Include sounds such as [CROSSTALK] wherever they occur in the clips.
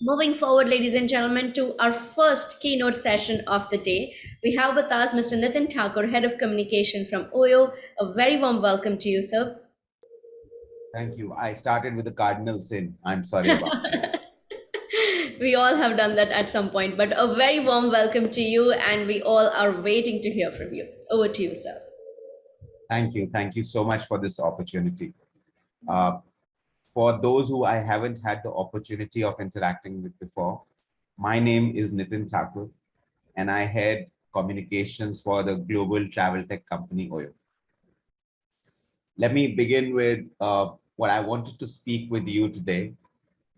Moving forward, ladies and gentlemen, to our first keynote session of the day, we have with us Mr. Nitin Thakur, Head of Communication from OYO. A very warm welcome to you, sir. Thank you. I started with the cardinal sin. I'm sorry about that. [LAUGHS] we all have done that at some point, but a very warm welcome to you, and we all are waiting to hear from you. Over to you, sir. Thank you. Thank you so much for this opportunity. Uh, for those who I haven't had the opportunity of interacting with before, my name is Nitin Thakur, and I head communications for the global travel tech company OYO. Let me begin with uh, what I wanted to speak with you today,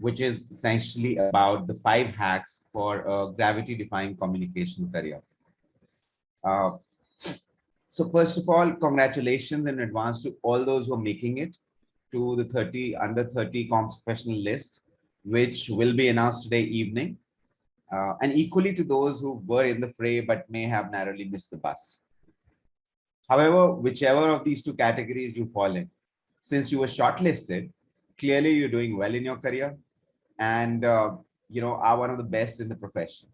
which is essentially about the five hacks for a gravity-defying communication career. Uh, so first of all, congratulations in advance to all those who are making it to the 30 under 30 comms professional list, which will be announced today evening. Uh, and equally to those who were in the fray but may have narrowly missed the bus. However, whichever of these two categories you fall in, since you were shortlisted, clearly you're doing well in your career and uh, you know are one of the best in the profession.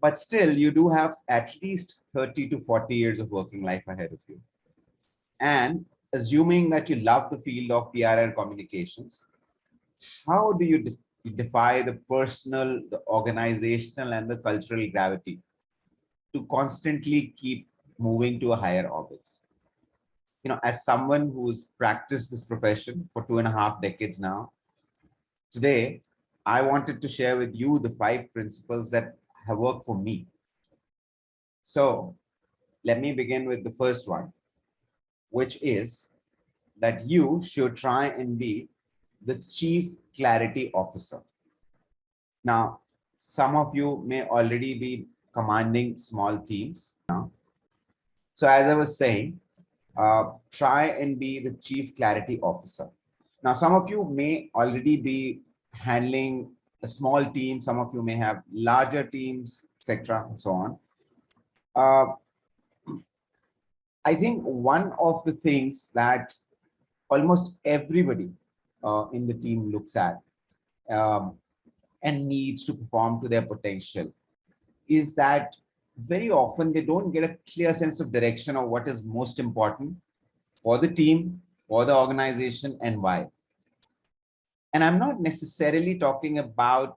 But still, you do have at least 30 to 40 years of working life ahead of you. And assuming that you love the field of PR and communications, how do you de defy the personal, the organizational, and the cultural gravity to constantly keep moving to a higher orbit? You know, as someone who's practiced this profession for two and a half decades now, today, I wanted to share with you the five principles that have worked for me. So let me begin with the first one which is that you should try and be the chief clarity officer. Now, some of you may already be commanding small teams now. So as I was saying, uh, try and be the chief clarity officer. Now, some of you may already be handling a small team. Some of you may have larger teams, etc. and so on. Uh, I think one of the things that almost everybody uh, in the team looks at um, and needs to perform to their potential is that very often they don't get a clear sense of direction of what is most important for the team, for the organization and why. And I'm not necessarily talking about,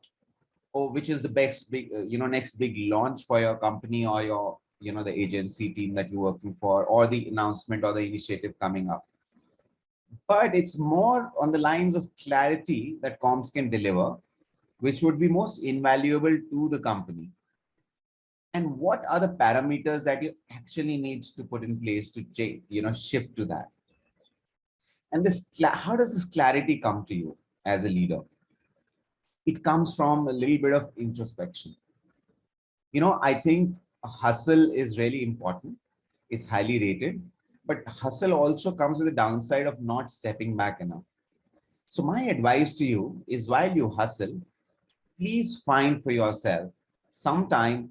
oh, which is the best big, uh, you know, next big launch for your company or your you know, the agency team that you're working for or the announcement or the initiative coming up. But it's more on the lines of clarity that comms can deliver, which would be most invaluable to the company. And what are the parameters that you actually need to put in place to change, you know, shift to that? And this, how does this clarity come to you as a leader? It comes from a little bit of introspection. You know, I think hustle is really important. It's highly rated, but hustle also comes with the downside of not stepping back enough. So my advice to you is while you hustle, please find for yourself some time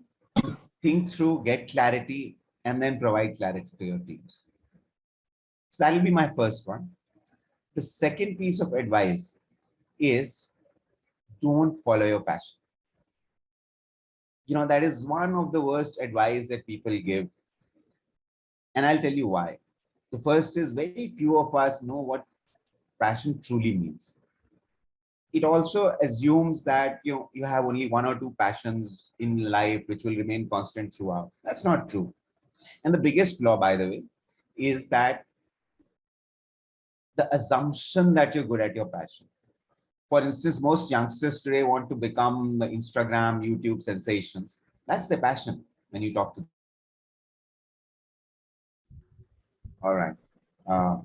think through, get clarity, and then provide clarity to your teams. So that'll be my first one. The second piece of advice is don't follow your passion you know, that is one of the worst advice that people give. And I'll tell you why. The first is very few of us know what passion truly means. It also assumes that you know you have only one or two passions in life which will remain constant throughout. That's not true. And the biggest flaw, by the way, is that the assumption that you're good at your passion for instance, most youngsters today want to become Instagram, YouTube sensations. That's their passion when you talk to them. All right. Uh,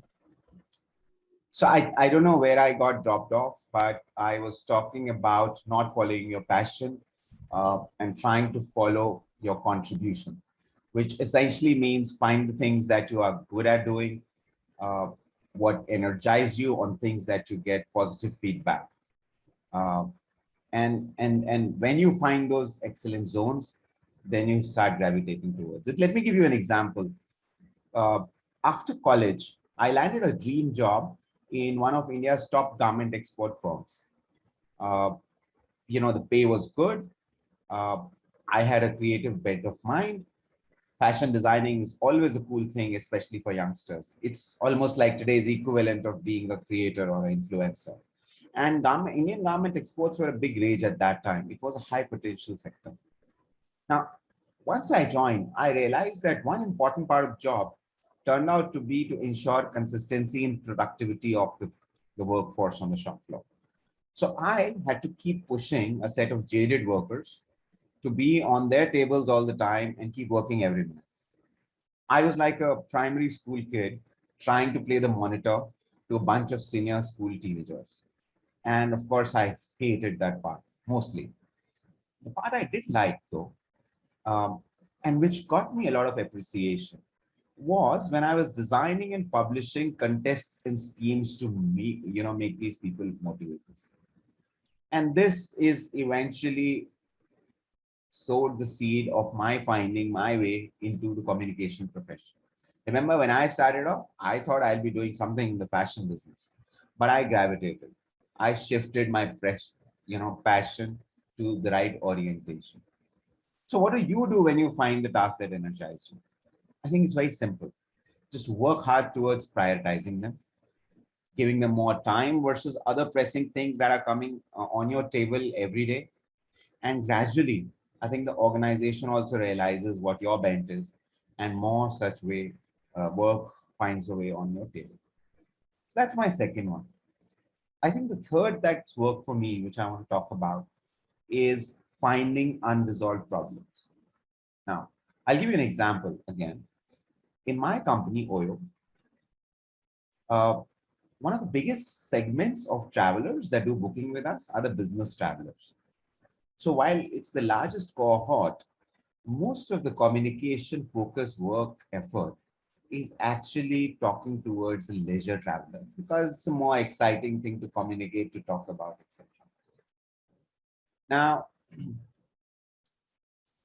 so I, I don't know where I got dropped off, but I was talking about not following your passion uh, and trying to follow your contribution, which essentially means find the things that you are good at doing, uh, what energize you on things that you get positive feedback. Uh, and, and, and when you find those excellent zones, then you start gravitating towards it. Let me give you an example. Uh, after college, I landed a dream job in one of India's top garment export firms. Uh, you know, the pay was good. Uh, I had a creative bent of mind. Fashion designing is always a cool thing, especially for youngsters. It's almost like today's equivalent of being a creator or an influencer. And garment, Indian garment exports were a big rage at that time. It was a high potential sector. Now, once I joined, I realized that one important part of the job turned out to be to ensure consistency and productivity of the, the workforce on the shop floor. So I had to keep pushing a set of jaded workers to be on their tables all the time and keep working every minute. I was like a primary school kid trying to play the monitor to a bunch of senior school teenagers. And of course, I hated that part mostly. The part I did like though, um, and which got me a lot of appreciation was when I was designing and publishing contests and schemes to make, you know, make these people motivators. And this is eventually sowed the seed of my finding my way into the communication profession. Remember when I started off, I thought I'll be doing something in the fashion business, but I gravitated. I shifted my press, you know, passion to the right orientation. So what do you do when you find the task that energizes you? I think it's very simple. Just work hard towards prioritizing them, giving them more time versus other pressing things that are coming uh, on your table every day. And gradually, I think the organization also realizes what your bent is and more such way uh, work finds a way on your table. So that's my second one. I think the third that's worked for me, which I want to talk about, is finding unresolved problems. Now, I'll give you an example again in my company, Oyo, uh, one of the biggest segments of travelers that do booking with us are the business travelers. So while it's the largest cohort, most of the communication focused work effort is actually talking towards the leisure travelers because it's a more exciting thing to communicate, to talk about, etc. Now,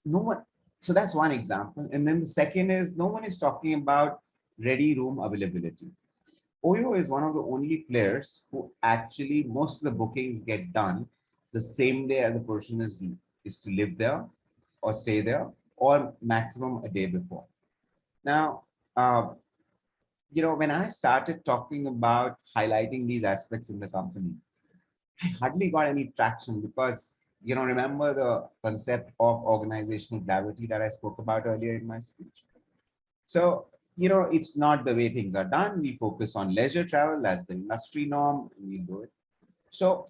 no one, so that's one example. And then the second is no one is talking about ready room availability. Oyo is one of the only players who actually most of the bookings get done the same day as the person is, is to live there or stay there or maximum a day before. Now, uh, you know, when I started talking about highlighting these aspects in the company, I hardly got any traction because you know, remember the concept of organizational gravity that I spoke about earlier in my speech. So, you know, it's not the way things are done. We focus on leisure travel. That's the industry norm. We do it. So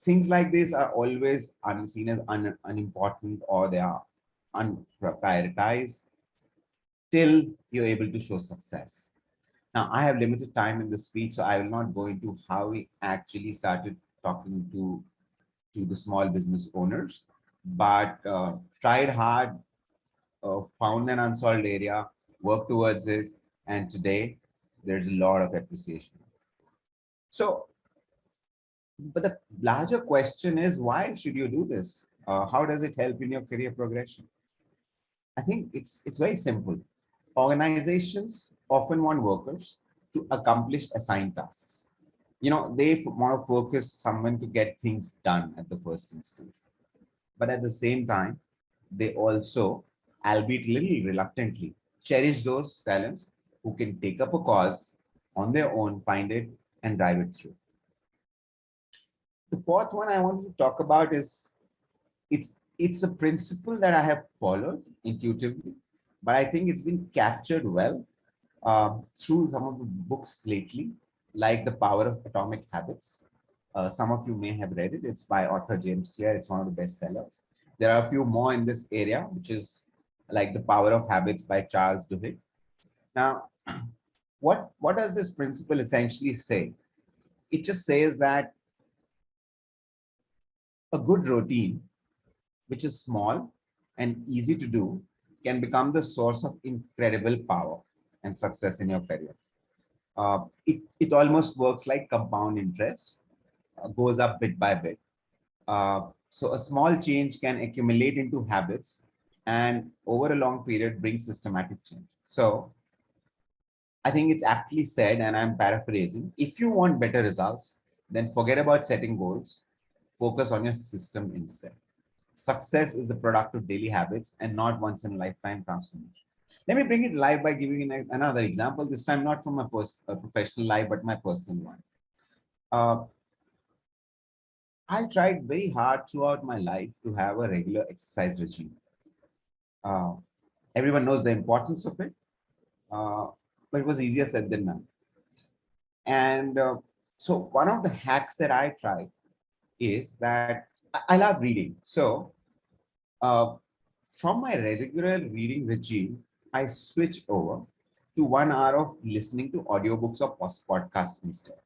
things like this are always unseen as un unimportant or they are unprioritized till you're able to show success. Now, I have limited time in the speech, so I will not go into how we actually started talking to to the small business owners, but uh, tried hard, uh, found an unsolved area, worked towards this, and today there's a lot of appreciation. So, but the larger question is, why should you do this? Uh, how does it help in your career progression? I think it's, it's very simple. Organizations often want workers to accomplish assigned tasks you know, they want to focus someone to get things done at the first instance. But at the same time, they also, albeit little reluctantly, cherish those talents who can take up a cause on their own, find it, and drive it through. The fourth one I wanted to talk about is it's it's a principle that I have followed intuitively, but I think it's been captured well uh, through some of the books lately like The Power of Atomic Habits. Uh, some of you may have read it. It's by author James Clear. It's one of the best sellers. There are a few more in this area, which is like The Power of Habits by Charles Duhigg. Now, [CLEARS THROAT] what, what does this principle essentially say? It just says that a good routine, which is small and easy to do, can become the source of incredible power and success in your career uh, it, it almost works like compound interest, uh, goes up bit by bit. Uh, so a small change can accumulate into habits and over a long period bring systematic change. So I think it's aptly said, and I'm paraphrasing, if you want better results, then forget about setting goals, focus on your system instead. Success is the product of daily habits and not once in a lifetime transformation. Let me bring it live by giving another example, this time not from my uh, professional life, but my personal one. Uh, I tried very hard throughout my life to have a regular exercise regime. Uh, everyone knows the importance of it, uh, but it was easier said than done. And uh, so one of the hacks that I tried is that I love reading. So uh, from my regular reading regime, I switch over to one hour of listening to audiobooks or podcast instead.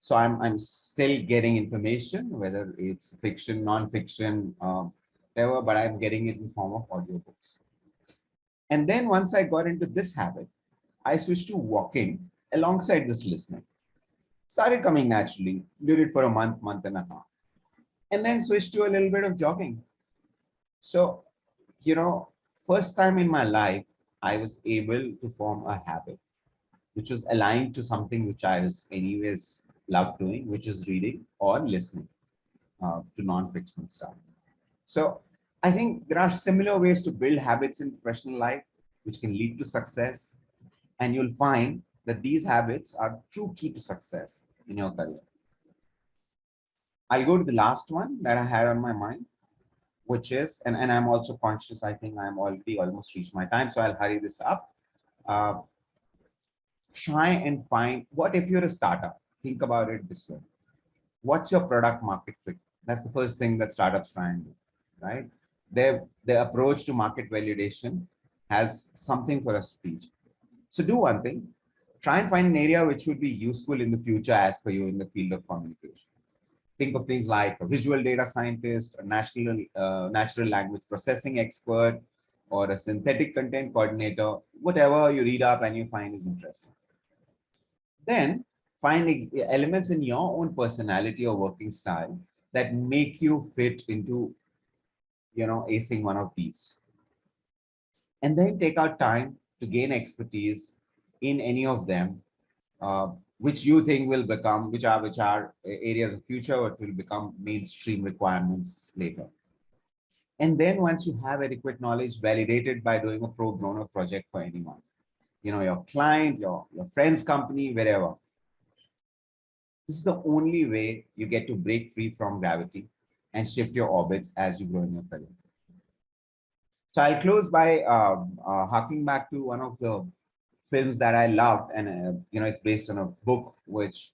So I'm, I'm still getting information, whether it's fiction, non-fiction, uh, whatever, but I'm getting it in form of audiobooks. And then once I got into this habit, I switched to walking alongside this listening. Started coming naturally, did it for a month, month and a half, and then switched to a little bit of jogging. So, you know, first time in my life, I was able to form a habit, which was aligned to something which I was anyways love doing, which is reading or listening uh, to non-fiction stuff. So I think there are similar ways to build habits in professional life, which can lead to success. And you'll find that these habits are true key to success in your career. I'll go to the last one that I had on my mind, which is, and, and I'm also conscious, I think I'm already almost reached my time, so I'll hurry this up. Uh, try and find, what if you're a startup? Think about it this way. What's your product market fit? That's the first thing that startups try and do, right? Their, their approach to market validation has something for us to teach. So do one thing, try and find an area which would be useful in the future as per you in the field of communication think of things like a visual data scientist, a national, uh, natural language processing expert, or a synthetic content coordinator, whatever you read up and you find is interesting. Then find elements in your own personality or working style that make you fit into, you know, acing one of these. And then take out time to gain expertise in any of them uh, which you think will become, which are which are areas of future, or will become mainstream requirements later. And then once you have adequate knowledge validated by doing a pro bono project for anyone, you know, your client, your, your friend's company, wherever. This is the only way you get to break free from gravity and shift your orbits as you grow in your career. So I'll close by um, uh, harking back to one of the films that I loved, and uh, you know, it's based on a book which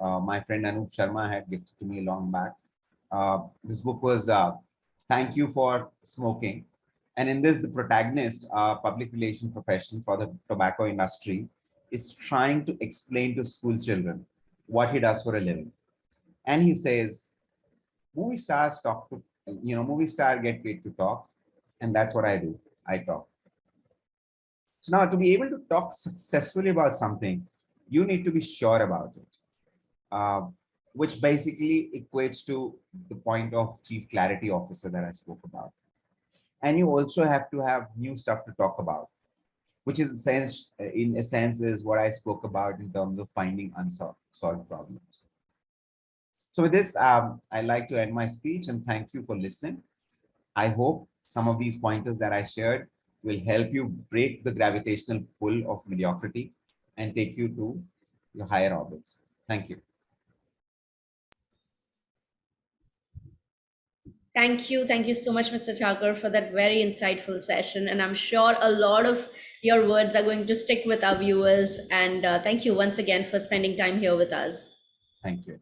uh, my friend Anup Sharma had gifted to me long back. Uh, this book was uh, "Thank You for Smoking," and in this, the protagonist, a public relation professional for the tobacco industry, is trying to explain to school children what he does for a living, and he says, "Movie stars talk to, you know, movie star get paid to talk, and that's what I do. I talk." So now to be able to talk successfully about something, you need to be sure about it, uh, which basically equates to the point of chief clarity officer that I spoke about. And you also have to have new stuff to talk about, which is in a sense is what I spoke about in terms of finding unsolved problems. So with this, um, I'd like to end my speech and thank you for listening. I hope some of these pointers that I shared will help you break the gravitational pull of mediocrity and take you to your higher orbits. Thank you. Thank you. Thank you so much, Mr. Thakur, for that very insightful session. And I'm sure a lot of your words are going to stick with our viewers. And uh, thank you once again for spending time here with us. Thank you.